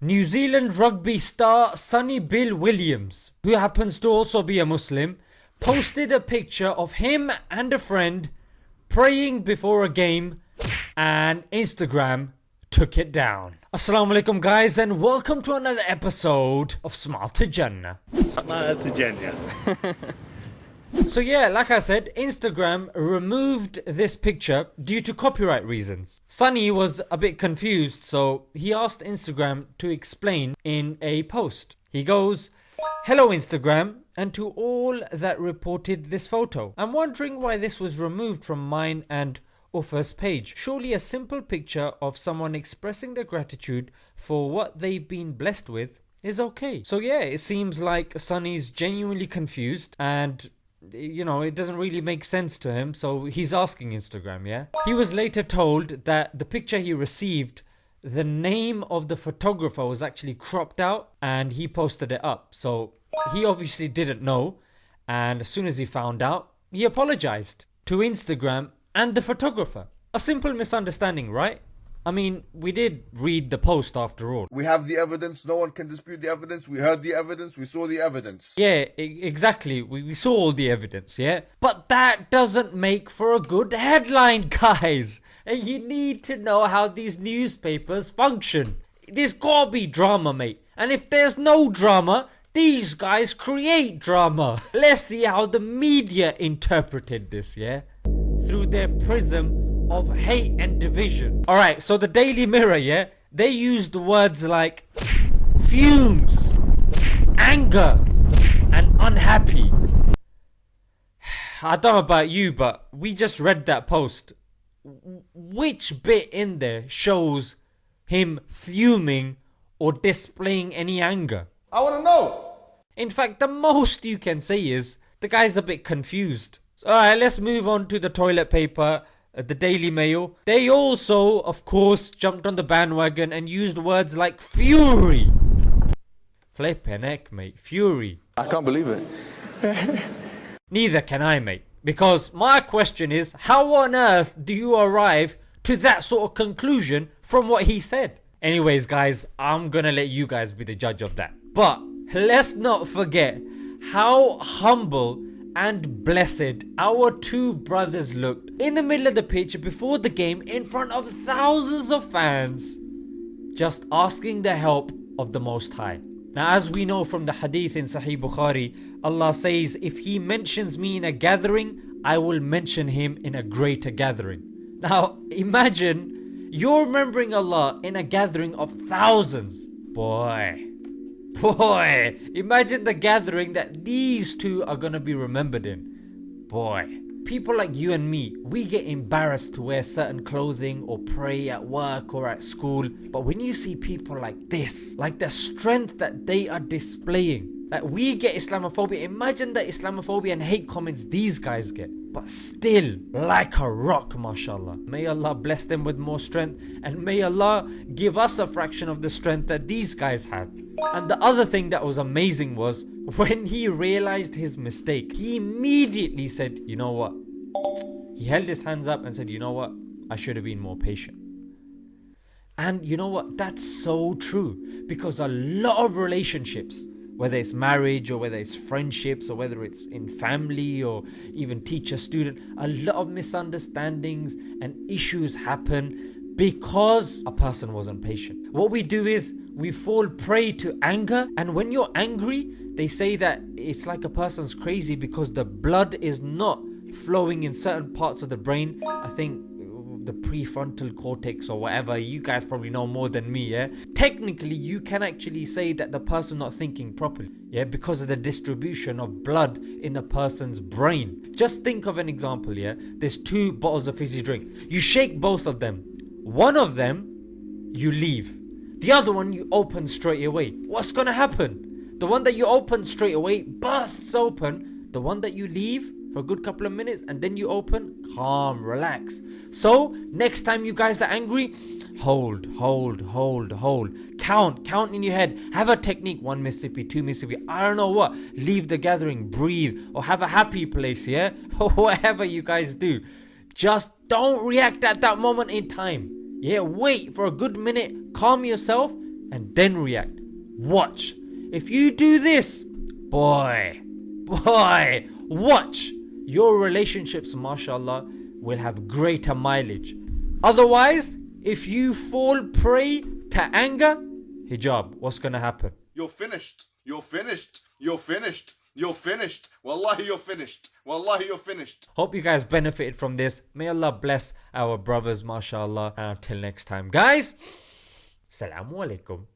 New Zealand rugby star Sonny Bill Williams, who happens to also be a Muslim, posted a picture of him and a friend praying before a game and Instagram took it down. Assalamu alaikum guys and welcome to another episode of Smile to Jannah. Smile to Jannah. So yeah, like I said, Instagram removed this picture due to copyright reasons. Sonny was a bit confused, so he asked Instagram to explain in a post. He goes, Hello Instagram, and to all that reported this photo. I'm wondering why this was removed from mine and Ofa's page. Surely a simple picture of someone expressing their gratitude for what they've been blessed with is okay. So yeah, it seems like Sonny's genuinely confused and you know, it doesn't really make sense to him, so he's asking Instagram, yeah? He was later told that the picture he received, the name of the photographer was actually cropped out and he posted it up. So he obviously didn't know, and as soon as he found out, he apologized to Instagram and the photographer. A simple misunderstanding, right? I mean, we did read the post after all. We have the evidence. No one can dispute the evidence. We heard the evidence. We saw the evidence. Yeah, e- exactly. We, we saw all the evidence, yeah? But that doesn't make for a good headline, guys. And you need to know how these newspapers function. There's gotta be drama, mate. And if there's no drama, these guys create drama. Let's see how the media interpreted this, yeah? Through their prism of hate and division. Alright, so the Daily Mirror, yeah? They used words like fumes, anger, and unhappy. I don't know about you, but we just read that post. Which bit in there shows him fuming or displaying any anger? I want to know. In fact, the most you can say is the guy's a bit confused. Alright, let's move on to the toilet paper Uh, the Daily Mail. They also, of course, jumped on the bandwagon and used words like fury. Flippin' heck, mate. Fury. I can't believe it. Neither can I, mate. Because my question is, how on earth do you arrive to that sort of conclusion from what he said? Anyways, guys, I'm gonna let you guys be the judge of that. But let's not forget how humble and blessed our two brothers looked in the middle of the pitch before the game in front of thousands of fans, just asking the help of the Most High. Now, as we know from the hadith in Sahih Bukhari, Allah says, If He mentions me in a gathering, I will mention Him in a greater gathering. Now, imagine you're remembering Allah in a gathering of thousands. Boy, Boy, imagine the gathering that these two are gonna be remembered in. Boy, people like you and me, we get embarrassed to wear certain clothing or pray at work or at school. But when you see people like this, like the strength that they are displaying, like we get Islamophobia, imagine the Islamophobia and hate comments these guys get. But still, like a rock, mashallah. May Allah bless them with more strength and may Allah give us a fraction of the strength that these guys have. And the other thing that was amazing was when he realized his mistake, he immediately said, You know what? He held his hands up and said, You know what? I should have been more patient. And you know what? That's so true because a lot of relationships, whether it's marriage or whether it's friendships or whether it's in family or even teacher student, a lot of misunderstandings and issues happen because a person wasn't patient. What we do is we fall prey to anger, and when you're angry, they say that it's like a person's crazy because the blood is not flowing in certain parts of the brain. I think the prefrontal cortex or whatever you guys probably know more than me yeah? Technically you can actually say that the person not thinking properly yeah? Because of the distribution of blood in the person's brain. Just think of an example yeah? There's two bottles of fizzy drink. You shake both of them. One of them you leave. The other one you open straight away. What's gonna happen? The one that you open straight away bursts open. The one that you leave for a good couple of minutes and then you open, calm, relax. So, next time you guys are angry, hold, hold, hold, hold. Count, count in your head. Have a technique one Mississippi, two Mississippi, I don't know what. Leave the gathering, breathe, or have a happy place, yeah? Or whatever you guys do. Just don't react at that moment in time. Yeah, wait for a good minute, calm yourself, and then react. Watch. If you do this, boy, boy, watch. Your relationships, mashallah, will have greater mileage. Otherwise, if you fall prey to anger, hijab, what's gonna happen? You're finished. You're finished. You're finished. You're finished. Wallahi, you're finished. Wallahi, you're finished. Hope you guys benefited from this. May Allah bless our brothers, mashallah. Uh, and until next time, guys, Assalamu alaikum.